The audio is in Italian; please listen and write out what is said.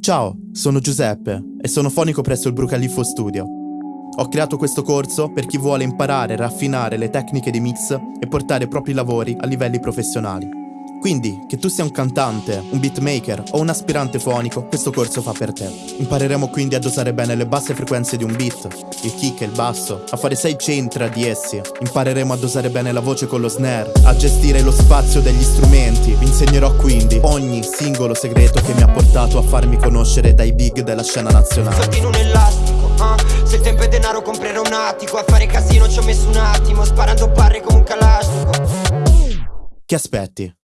Ciao, sono Giuseppe e sono fonico presso il Brucaliffo Studio. Ho creato questo corso per chi vuole imparare a raffinare le tecniche di mix e portare i propri lavori a livelli professionali. Quindi, che tu sia un cantante, un beatmaker o un aspirante fonico, questo corso fa per te. Impareremo quindi a dosare bene le basse frequenze di un beat, il kick e il basso, a fare sidechain tra di essi. Impareremo a dosare bene la voce con lo snare, a gestire lo spazio degli strumenti. Vi insegnerò quindi ogni singolo segreto che mi ha portato a farmi conoscere dai big della scena nazionale. Elastico, uh. se il tempo è denaro comprerò un attico, a fare casino ci ho messo un attimo, sparando barre come un calastico. Che aspetti?